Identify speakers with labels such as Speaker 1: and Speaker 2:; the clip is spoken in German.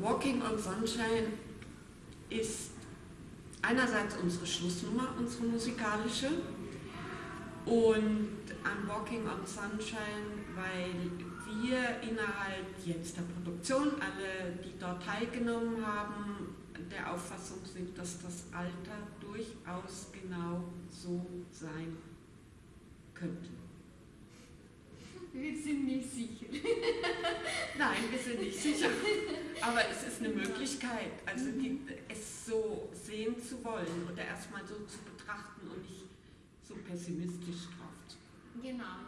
Speaker 1: Walking on Sunshine ist einerseits unsere Schlussnummer, unsere musikalische, und an Walking on Sunshine, weil wir innerhalb jetzt der Produktion, alle, die dort teilgenommen haben, der Auffassung sind, dass das Alter durchaus genau so sein könnte.
Speaker 2: Wir sind nicht sicher.
Speaker 1: Nein, wir sind nicht sicher. Aber es ist eine Möglichkeit, also die, es so sehen zu wollen oder erstmal so zu betrachten und nicht so pessimistisch drauf zu.
Speaker 2: Genau,